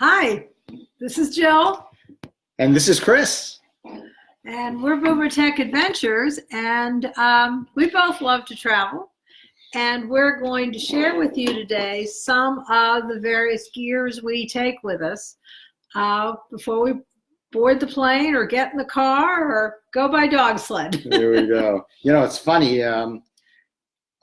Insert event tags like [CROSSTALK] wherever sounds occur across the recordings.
Hi, this is Jill, And this is Chris. and we're Boomer Tech Adventures, and um, we both love to travel. And we're going to share with you today some of the various gears we take with us uh, before we board the plane or get in the car or go by dog sled. [LAUGHS] There we go. You know, it's funny. Um,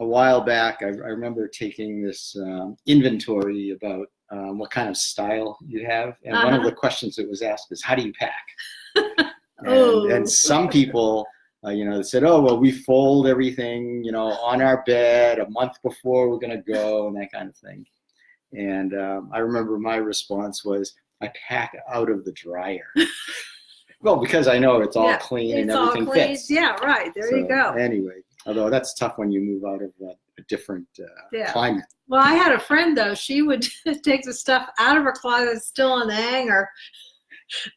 a while back, I, I remember taking this um, inventory about um, what kind of style you have. And one of Uh-huh. the questions that was asked is, how do you pack? [LAUGHS] and, Oh. and some people, uh, you know, said, oh, well, we fold everything, you know, on our bed a month before we're going to go and that kind of thing. And um, I remember my response was, I pack out of the dryer. [LAUGHS] well, because I know it's all Yeah, clean and It's all everything clean. fits. Yeah, right. There you go. Anyway, although that's tough when you move out of a, a different uh, Yeah. climate. Well, I had a friend though. She would [LAUGHS] take the stuff out of her closet, still on the hanger,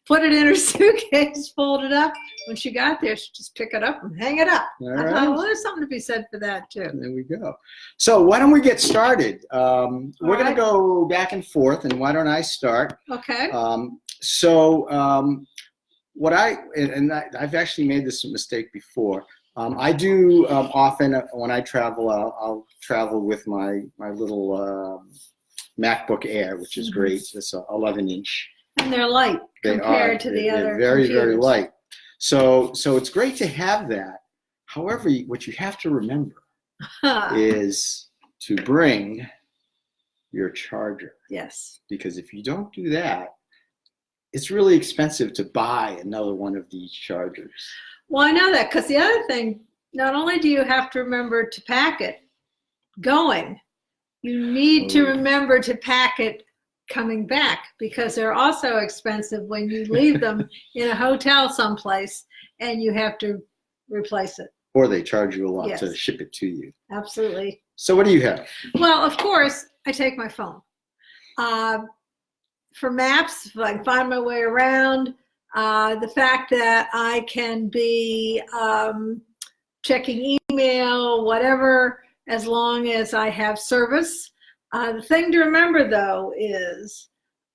put it in her [LAUGHS] suitcase, fold it up. When she got there, she'd just pick it up and hang it up. All I thought, well, there's something to be said for that too. There we go. So why don't we get started? Um, we're All going to go back and forth, and why don't I start? Okay. Um, so um, what I and, and I, I've actually made this mistake before. Um, I do um, often uh, when I travel, I'll, I'll travel with my my little um, MacBook Air, which is Mhm. great. It's a 11 inch. And they're light They compared are. to the other very very computers. light. So so it's great to have that. However, what you have to remember [LAUGHS] is to bring your charger yes. because if you don't do that, it's really expensive to buy another one of these chargers. Well, I know that because the other thing, not only do you have to remember to pack it going, you need to Oh. remember to pack it coming back because they're also expensive when you leave them [LAUGHS] in a hotel someplace and you have to replace it. Or they charge you a lot to ship it to you. Absolutely. So what do you have? Well, of course, I take my phone. Uh, for maps, if I find my way around, uh, the fact that I can be um, checking email, whatever, as long as I have service. Uh, the thing to remember, though, is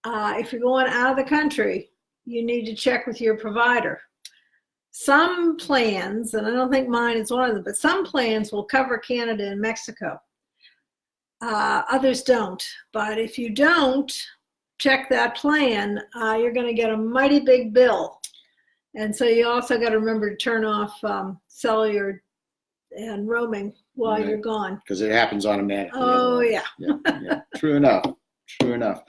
uh, if you're going out of the country, you need to check with your provider. Some plans, and I don't think mine is one of them, but some plans will cover Canada and Mexico. Uh, others don't. But if you don't check that plan, uh, you're going to get a mighty big bill. And so you also got to remember to turn off um, cellular and roaming while Right. you're gone. Because it happens automatically. Oh, yeah. [LAUGHS] yeah, yeah. True enough. True enough.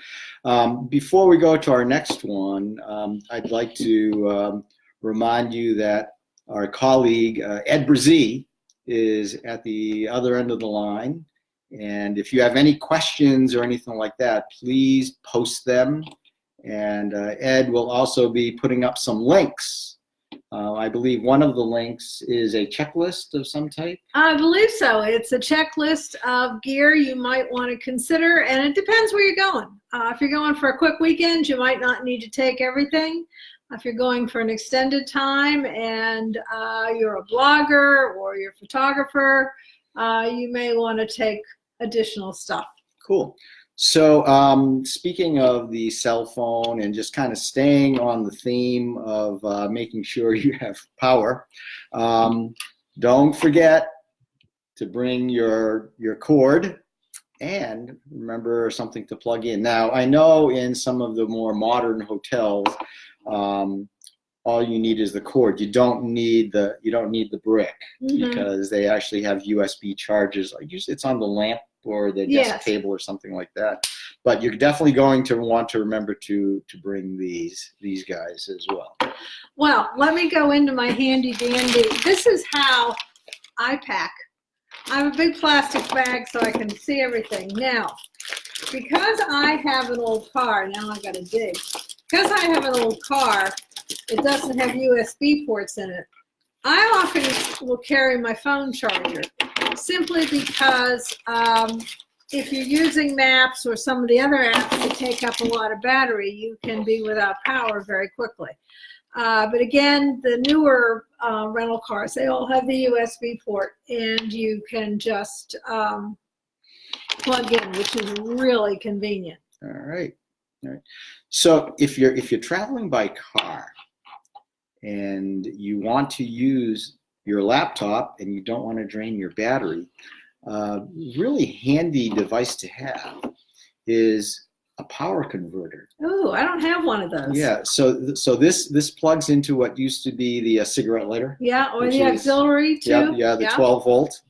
Um, before we go to our next one, um, I'd like to um, remind you that our colleague uh, Ed Brzee is at the other end of the line. And if you have any questions or anything like that, please post them. And uh, Ed will also be putting up some links. Uh, I believe one of the links is a checklist of some type. I believe so. It's a checklist of gear you might want to consider, and it depends where you're going. Uh, if you're going for a quick weekend, you might not need to take everything. If you're going for an extended time and uh, you're a blogger or you're a photographer, uh, you may want to take additional stuff. Cool. So um, speaking of the cell phone and just kind of staying on the theme of uh, making sure [LAUGHS] you have power, um, don't forget to bring your your cord and remember something to plug in. Now I know in some of the more modern hotels, um, all you need is the cord. You don't need the you don't need the brick Mhm. because they actually have USB chargers. Usually it's on the lamp or the desk Yes. table or something like that. But you're definitely going to want to remember to to bring these these guys as well. Well, let me go into my handy dandy. This is how I pack. I have a big plastic bag so I can see everything. Now, because I have an old car, now I gotta dig. Because I have an old car, it doesn't have USB ports in it. I often will carry my phone charger simply because um, if you're using maps or some of the other apps that take up a lot of battery, you can be without power very quickly. Uh, but again, the newer uh, rental cars, they all have the USB port and you can just um, plug in, which is really convenient. All right. So if you're if you're traveling by car and you want to use your laptop and you don't want to drain your battery, uh, really handy device to have is a power converter. Oh, I don't have one of those. Yeah, so so this this plugs into what used to be the uh, cigarette lighter. Yeah, or Which the is- auxiliary too. Yeah, yeah, the 12 volt.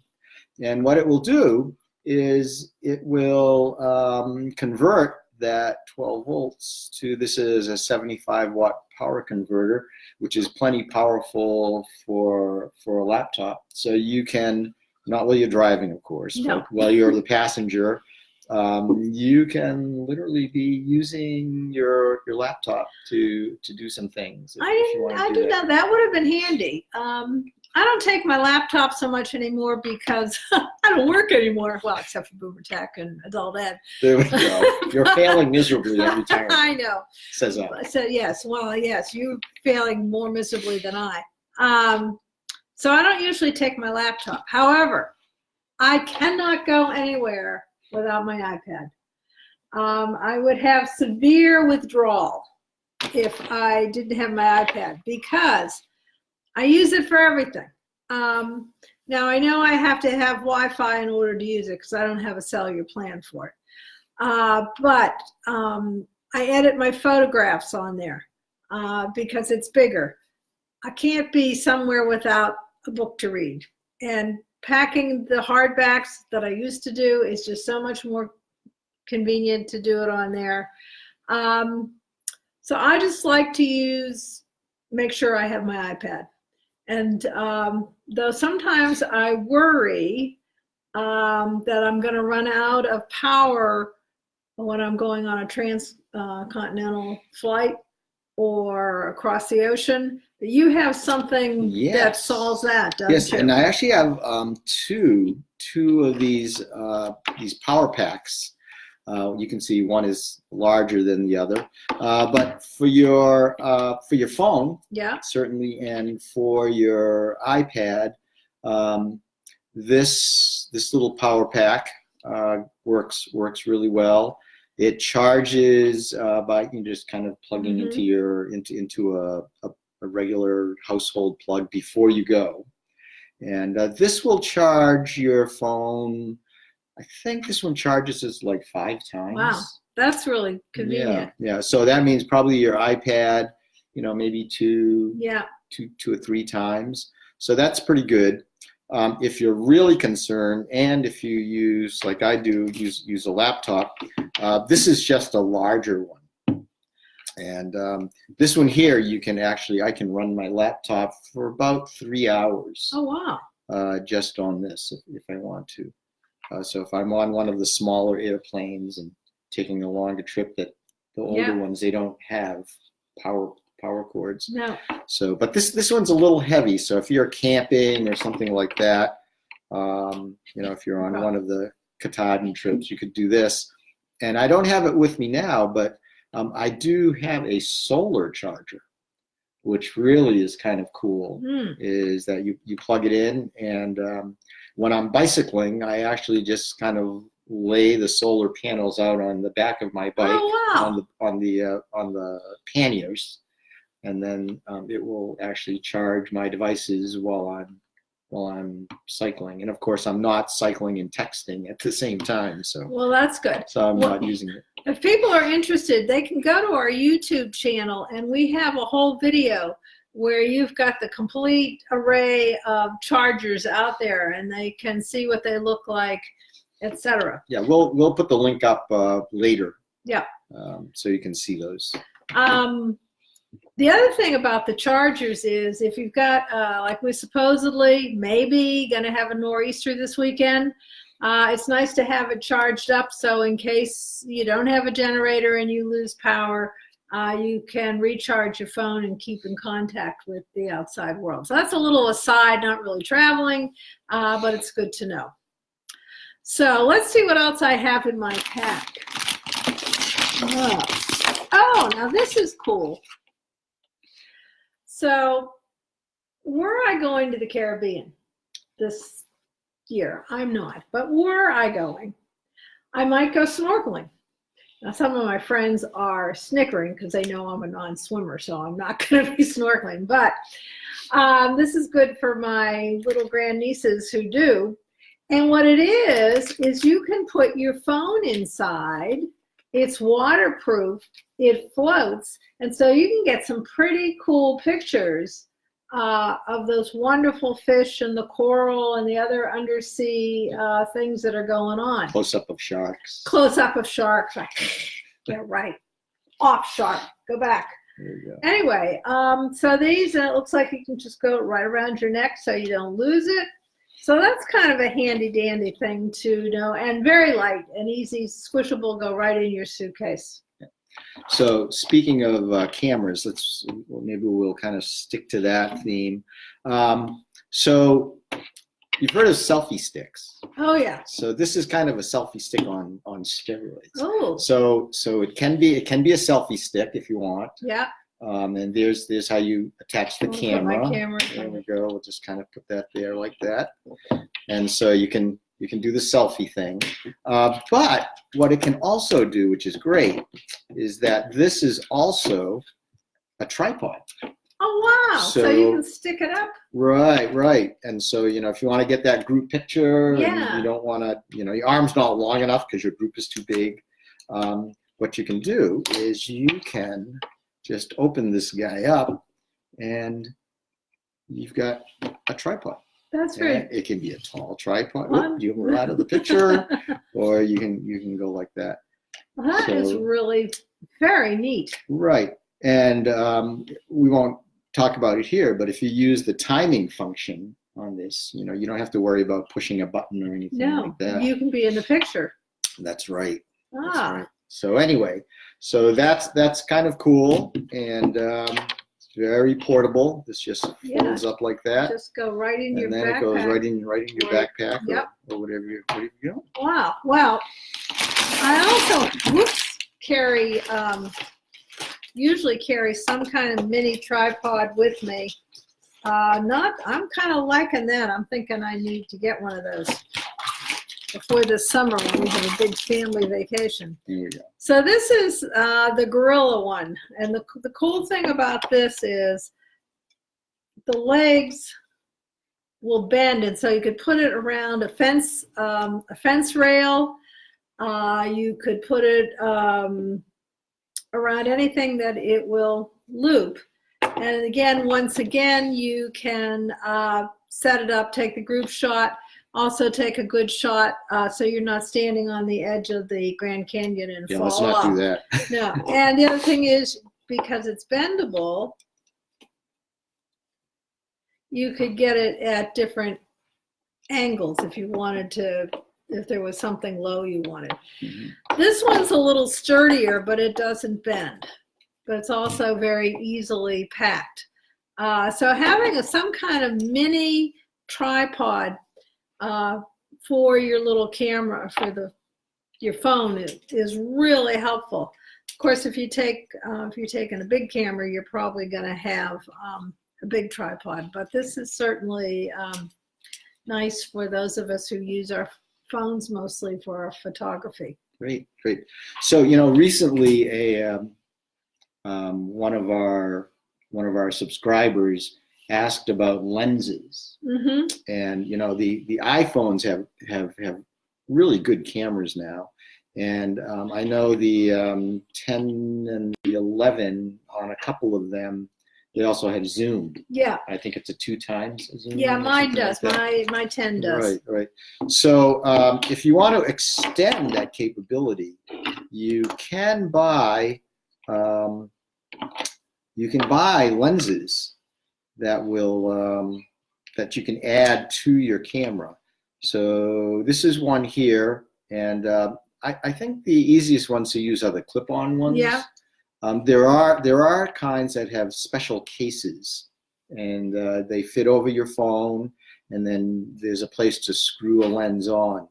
And what it will do is it will um, convert that 12 volts to this is a 75 watt power converter, which is plenty powerful for for a laptop. So you can not while you're driving, of course, No. but while you're the passenger, um, you can literally be using your your laptop to to do some things. if- I didn't. I did that. not. That would have been handy. Um, I don't take my laptop so much anymore because [LAUGHS] I don't work anymore. Well, except for Boomer Tech and Adult Ed. There we go. [LAUGHS] You're failing miserably every [LAUGHS] time. I know. Says that. So yes, well, yes, you're failing more miserably than I. Um, so I don't usually take my laptop. However, I cannot go anywhere without my iPad. Um, I would have severe withdrawal if I didn't have my iPad because I use it for everything. Um, now I know I have to have Wi-Fi in order to use it because I don't have a cellular plan for it. Uh, but um, I edit my photographs on there uh, because it's bigger. I can't be somewhere without a book to read. And packing the hardbacks that I used to do is just so much more convenient to do it on there. Um, so I just like to use, make sure I have my iPad. And um, though sometimes I worry um, that I'm going to run out of power when I'm going on a transcontinental flight or across the ocean, you have something that solves that, doesn't Yes, you? and I actually have um, two two of these uh, these power packs. Uh, you can see one is larger than the other, uh, but for your uh, for your phone yeah. certainly, and for your iPad, um, this this little power pack uh, works works really well. It charges uh, by you know, just kind of plugging Mhm. into your into into a, a, a regular household plug before you go, and uh, this will charge your phone. I think this one charges us like five times. Wow. That's really convenient. Yeah, yeah. So that means probably your iPad, you know, maybe two, Yeah. two, two or three times. So that's pretty good. Um, if you're really concerned, and if you use, like I do, use use a laptop, uh, this is just a larger one. And um, this one here, you can actually, I can run my laptop for about three hours Oh wow. uh, just on this if, if I want to. Uh, so if I'm on one of the smaller airplanes and taking a longer trip that the older Yeah. ones, they don't have power power cords. No. So, but this this one's a little heavy. So if you're camping or something like that, um, you know, if you're on one of the Katahdin trips, you could do this. And I don't have it with me now, but um, I do have a solar charger, which really is kind of cool Hmm. is that you, you plug it in and um, when I'm bicycling, I actually just kind of lay the solar panels out on the back of my bike Oh wow. on the on the uh, on the panniers, and then um, it will actually charge my devices while I'm while I'm cycling. And of course, I'm not cycling and texting at the same time, so Well, that's good. so I'm Well- not using it. If people are interested, they can go to our YouTube channel and we have a whole video where you've got the complete array of chargers out there and they can see what they look like, etc. Yeah, we'll we'll put the link up uh, later. Yeah. Um, so you can see those. Um, the other thing about the chargers is if you've got, uh, like we supposedly maybe going to have a nor'easter this weekend, uh, it's nice to have it charged up so in case you don't have a generator and you lose power, uh, you can recharge your phone and keep in contact with the outside world. So that's a little aside, not really traveling, uh, but it's good to know. So let's see what else I have in my pack. Oh, oh now this is cool. So were I going to the Caribbean this year? I'm not, but were I going, I might go snorkeling. Now, some of my friends are snickering because they know I'm a non-swimmer, so I'm not [LAUGHS] going to be snorkeling. But um, this is good for my little grandnieces who do. And what it is, is you can put your phone inside. It's waterproof. It floats. And so you can get some pretty cool pictures uh, of those wonderful fish and the coral and the other undersea uh, things that are going on. Close up of sharks. Close up of sharks. [LAUGHS] yeah, right. Off shark. Go back. There you go. Anyway, um, so these, and it looks like you can just go right around your neck so you don't lose it. So that's kind of a handy dandy thing to know and very light and easy, squishable, go right in your suitcase. So speaking of uh, cameras, let's maybe we'll kind of stick to that theme. Um, so you've heard of selfie sticks. Oh yeah. So this is kind of a selfie stick on on steroids. Oh So so it can be it can be a selfie stick if you want. yeah. Um, and there's there's how you attach the camera. My camera. There we go. We'll just kind of put that there like that. And so you can you can do the selfie thing. Uh, but what it can also do, which is great, is that this is also a tripod. Oh wow. So, you can stick it up. Right, right. And so, you know, if you want to get that group picture, and Yeah. you don't want to, you know, your arm's not long enough because your group is too big. Um, what you can do is you can just open this guy up and you've got a tripod. That's very. And it can be a tall tripod. Whoop, you move out of the picture, [LAUGHS] or you can you can go like that. that is So- really very neat. Right. And um, we won't talk about it here, but if you use the timing function on this, you know, you don't have to worry about pushing a button or anything No, like that. you can be in the picture. That's right. That's Ah, right. So anyway, so that's that's kind of cool and um, very portable. This just Yeah. folds up like that, just go right in your and then it goes backpack. right in right in your Right. backpack or, Yep. or whatever you whatever you know. Wow. Well, I also whoops, carry, um, usually carry some kind of mini tripod with me. Uh, not, I'm kind of liking that. I'm thinking I need to get one of those before this summer when we have a big family vacation. There you go. So this is uh, the Gorilla one. And the, the cool thing about this is the legs will bend. And so you could put it around a fence, um, a fence rail. Uh, you could put it um, around anything that it will loop. And again, once again, you can uh, set it up, take the group shot, also take a good shot uh, so you're not standing on the edge of the Grand Canyon and Yeah, fall let's not off. do that. No, and the other thing is because it's bendable, you could get it at different angles if you wanted to, if there was something low you wanted. Mhm. This one's a little sturdier, but it doesn't bend. But it's also very easily packed. Uh, so having a, some kind of mini tripod uh, for your little camera, for the your phone is, is really helpful. Of course, if you take uh, if you're taking a big camera, you're probably going to have um, a big tripod. But this is certainly um, nice for those of us who use our phones mostly for our photography. Great, great. So you know, recently a um, um, one of our one of our subscribers asked about lenses, hmm and you know, the the iPhones have have have really good cameras now, and um, I know the um, 10 and the 11 on a couple of them, they also have zoom. Yeah, I think it's a two times zoom. yeah, mine something like does. My my ten does. Right, right. So um, if you want to extend that capability, you can buy um, you can buy lenses that will um, that you can add to your camera. So this is one here, and uh, I, I think the easiest ones to use are the clip-on ones. Yeah. Um, there are there are kinds that have special cases, and uh, they fit over your phone and then there's a place to screw a lens on.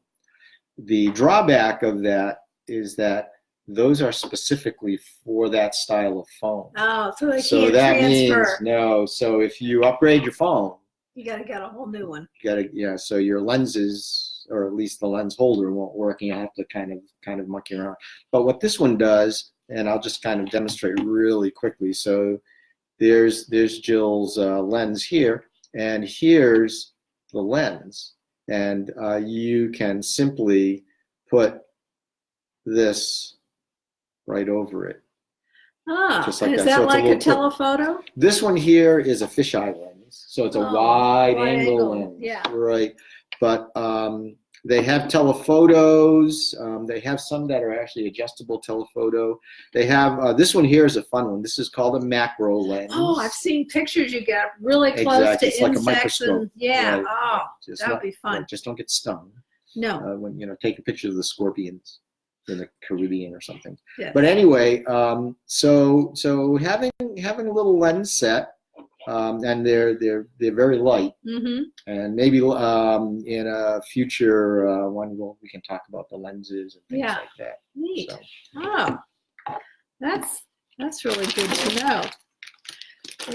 The drawback of that is that those are specifically for that style of phone. Oh, so they so that transfer. means no. So if you upgrade your phone, You got to get a whole new one. you gotta yeah. So your lenses or at least the lens holder won't work, and you have to kind of kind of monkey around. But what this one does, and I'll just kind of demonstrate really quickly. So there's there's Jill's uh, lens here, and here's the lens, and uh, you can simply put this right over it. Ah, Just like is that. that So it's a like a, telephoto? This one here is a fisheye lens, so it's a Oh, wide, wide angle, angle, lens, yeah. right? But um, they have telephotos. Um, they have some that are actually adjustable telephoto. They have uh, this one here is a fun one. This is called a macro lens. Oh, I've seen pictures you get really close Exactly. to It's like a insects and yeah. Right. Oh, Just that would be fun. right, Just don't get stung no. uh, when you know take a picture of the scorpions in the Caribbean or something. Yes. But anyway, um, so so having having a little lens set, um, and they're they're they're very light, Mm-hmm. and maybe um, in a future uh, one we'll, we can talk about the lenses and things Yeah. like that. Neat. So, Oh, that's that's really good to know.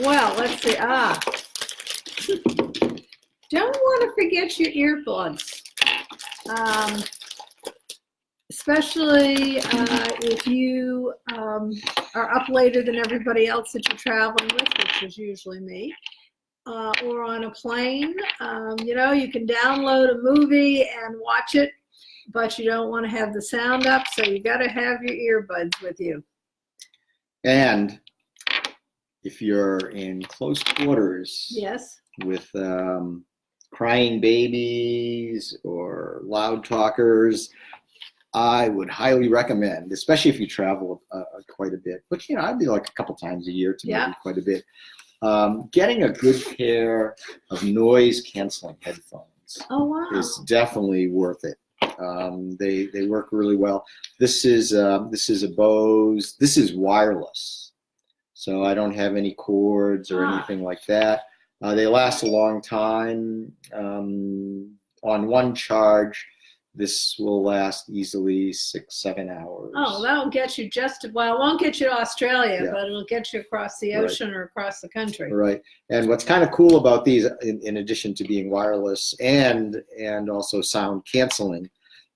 Well, let's see. Ah, [LAUGHS] don't want to forget your earbuds, um, especially uh, if you um, are up later than everybody else that you're traveling with, which is usually me. Uh, or on a plane, um, you know, you can download a movie and watch it but you don't want to have the sound up, so you got to have your earbuds with you. and if you're in close quarters Yes. with um, crying babies or loud talkers, I would highly recommend, especially if you travel uh, quite a bit, which you know I'd be like a couple times a year to Yeah. maybe quite a bit. Um, getting a good pair of noise canceling headphones Oh wow. is definitely worth it. Um, they they work really well. This is um, this is a Bose. This is wireless, so I don't have any cords or Ah. anything like that. Uh, they last a long time. Um, on one charge, this will last easily six seven hours. Oh, that'll get you just well. It won't get you to Australia, Yeah. but it'll get you across the Right. ocean or across the country. Right. And what's kind of cool about these, in, in addition to being wireless and and also sound canceling,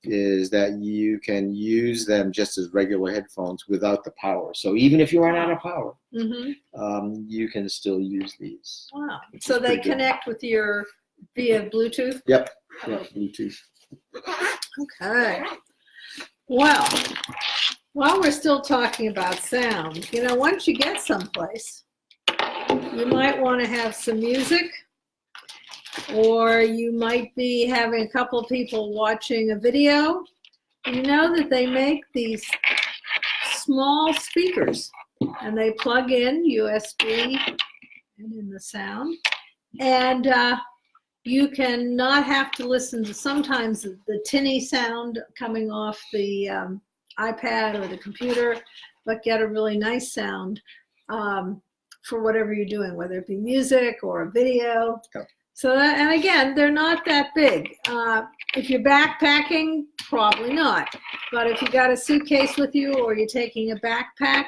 is that you can use them just as regular headphones without the power. So even if you run out of power, hmm um, you can still use these. Wow. So they pretty good. connect with your via Bluetooth. Yep. Yeah, Bluetooth. Okay. Well, while we're still talking about sound, you know, once you get someplace, you might want to have some music, or you might be having a couple people watching a video. You know that they make these small speakers, and they plug in USB and in the sound, and uh, you can not have to listen to sometimes the, tinny sound coming off the um, iPad or the computer, but get a really nice sound um, for whatever you're doing, whether it be music or a video. Yep. So, that, and again, they're not that big. Uh, if you're backpacking, probably not. But if you got a suitcase with you or you're taking a backpack,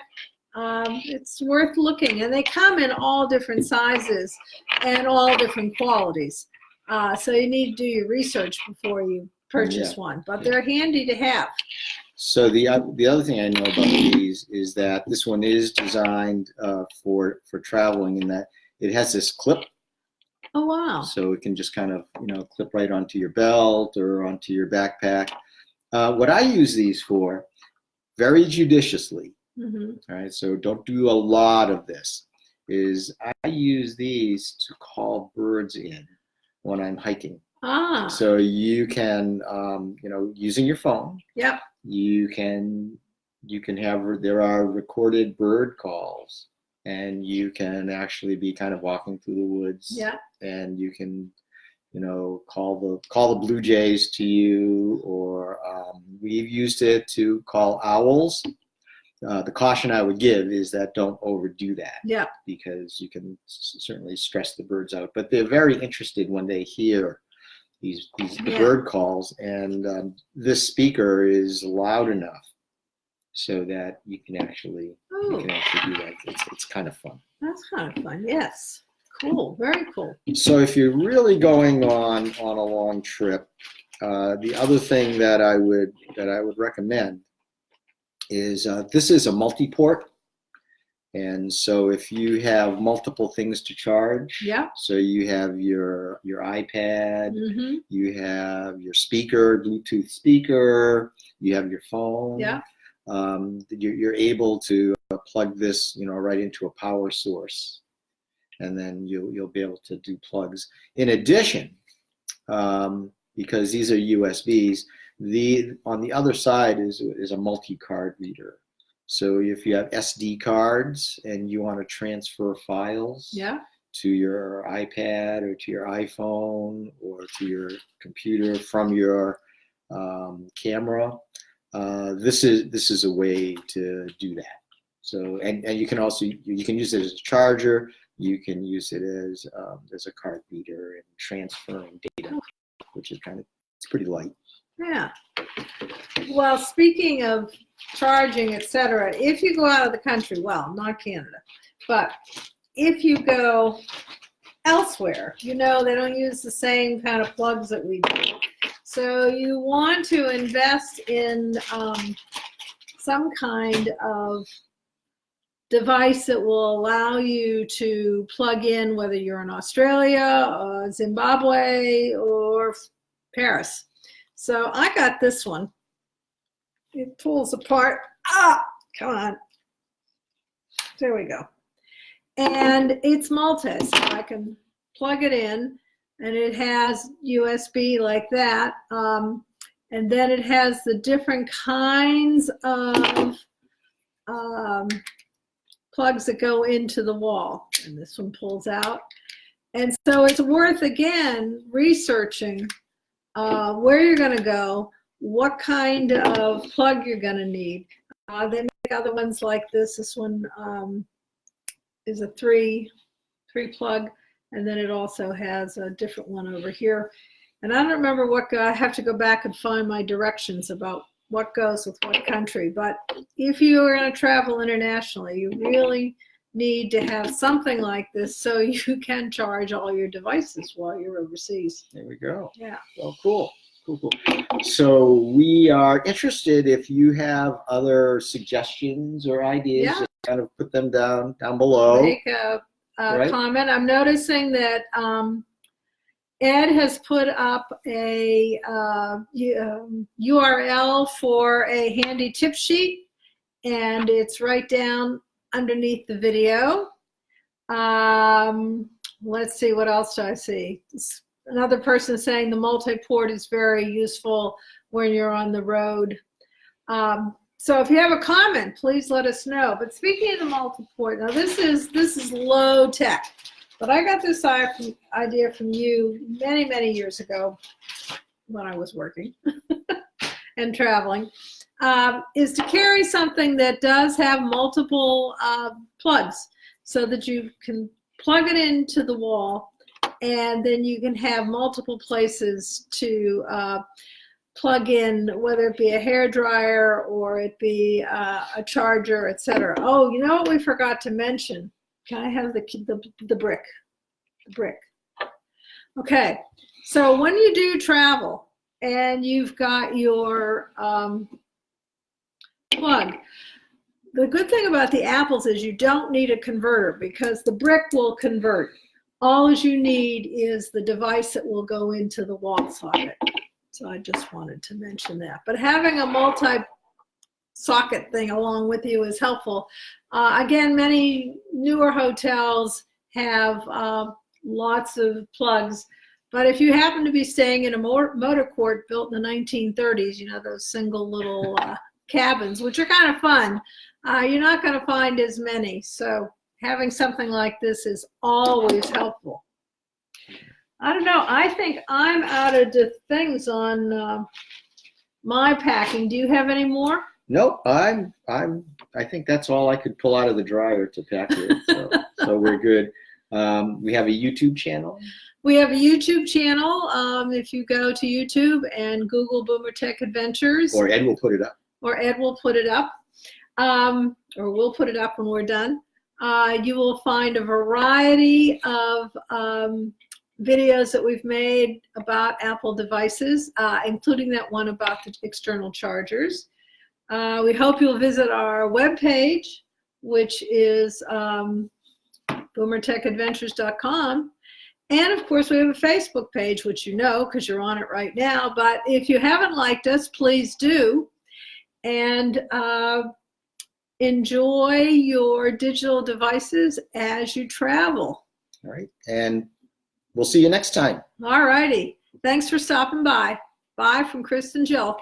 um, it's worth looking. And they come in all different sizes and all different qualities. Uh, so you need to do your research before you purchase one, but they're handy to have. So the oth- the other thing I know about these is that this one is designed uh, for for traveling in that it has this clip Oh wow! so it can just kind of you know clip right onto your belt or onto your backpack. Uh, what I use these for, very judiciously, hmm all right. So don't do a lot of this. Is I use these to call birds in when I'm hiking. Ah, So you can, um, you know, using your phone, yep. you can you can have there are recorded bird calls and you can actually be kind of walking through the woods Yeah. and you can you know call the call the blue jays to you or um, we've used it to call owls uh, the caution i would give is that don't overdo that Yep. because you can s- certainly stress the birds out but they're very interested when they hear these, these Yeah. bird calls and um, this speaker is loud enough so that you can actually you Oh, can actually do that it's, it's kind of fun that's kind of fun. Yes. Cool. Very cool. So if you're really going on on a long trip, uh, the other thing that I would that I would recommend is uh, this is a multi-port, and so if you have multiple things to charge, Yeah. so you have your your iPad, hmm you have your speaker, Bluetooth speaker, you have your phone. Yeah. Um, you're, you're able to uh, plug this, you know, right into a power source, and then you'll you'll be able to do plugs. In addition, um, because these are USBs, the on the other side is is a multi-card reader. So if you have SD cards and you want to transfer files, Yeah. to your iPad or to your iPhone or to your computer from your um, camera. Uh, this is this is a way to do that. So and, and you can also you can use it as a charger. You can use it as um, as a card reader and transferring data, which is kind of it's pretty light. Yeah. Well, speaking of charging, etc., if you go out of the country, well, not Canada, but if you go elsewhere, you know, they don't use the same kind of plugs that we do. So you want to invest in um, some kind of device that will allow you to plug in whether you're in Australia, or Zimbabwe, or Paris. So I got this one. It pulls apart. Ah, come on. There we go. And it's multi, so I can plug it in and it has USB like that. Um, and then it has the different kinds of um, plugs that go into the wall. And this one pulls out. And so it's worth, again, researching uh, where you're going to go, what kind of plug you're going to need. Uh, they make other ones like this. This one um, is a three, three plug, and then it also has a different one over here. And I don't remember what, I have to go back and find my directions about what goes with what country. But if you are going to travel internationally, you really need to have something like this so [LAUGHS] you can charge all your devices while you're overseas. There we go. Yeah. Well, cool. Cool, cool. So we are interested if you have other suggestions or ideas, Yeah. just kind of put them down down below. make a, a Right. comment. I'm noticing that um, Ed has put up a uh, um, URL for a handy tip sheet, and it's right down underneath the video. Um, let's see, what else do I see? S- Another person saying the multi-port is very useful when you're on the road. Um, so if you have a comment, please let us know. But speaking of the multi-port, now this is this is low tech, but I got this idea from you many many years ago when I was working [LAUGHS] and traveling. Um, is to carry something that does have multiple uh, plugs, so that you can plug it into the wall, and then you can have multiple places to. Uh, plug in, whether it be a hair dryer or it be uh, a charger, etc. Oh, you know what we forgot to mention? Can I have the the, the brick? The brick. Okay, so when you do travel and you've got your um, plug, the good thing about the apples is you don't need a converter because the brick will convert. All you need is the device that will go into the wall socket. So I just wanted to mention that. But having a multi socket thing along with you is helpful. Uh, again, many newer hotels have uh, lots of plugs. But if you happen to be staying in a motor, motor court built in the 1930s, you know, those single little uh, cabins, which are kind of fun, uh, you're not going to find as many. So having something like this is always helpful. I don't know. I think I'm out of the things on uh, my packing. Do you have any more? Nope, I'm I'm I think that's all I could pull out of the dryer to pack with. So, [LAUGHS] so we're good. Um, we have a YouTube channel. We have a YouTube channel. Um, if you go to YouTube and Google Boomer Tech Adventures, Or Ed will put it up. Or Ed will put it up, um, or we'll put it up when we're done. Uh, you will find a variety of um, videos that we've made about Apple devices, uh, including that one about the external chargers. Uh, we hope you'll visit our webpage, which is um, boomertechadventures.com. And of course, we have a Facebook page, which you know because you're on it right now. But if you haven't liked us, please do. And uh, enjoy your digital devices as you travel. All right. And we'll see you next time. All righty. Thanks for stopping by. Bye from Chris and Jill.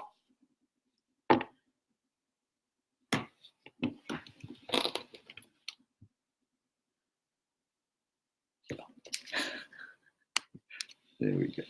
There we go.